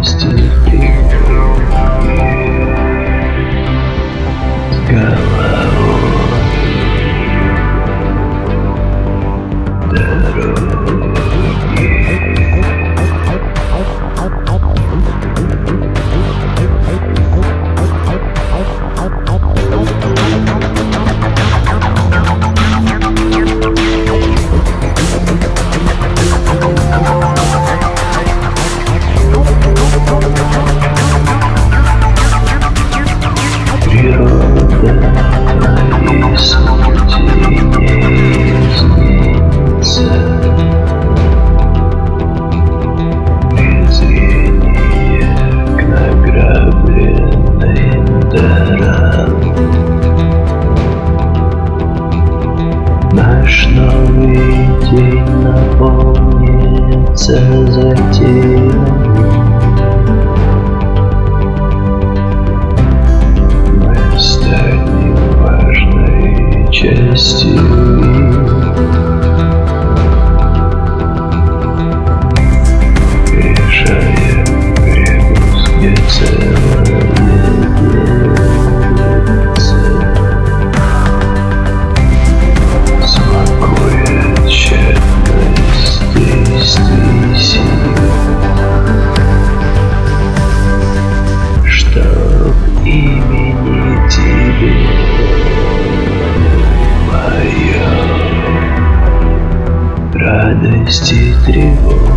Still to the field. Наш новый день наполнится затеями Мы станем важной частью Радости тревоги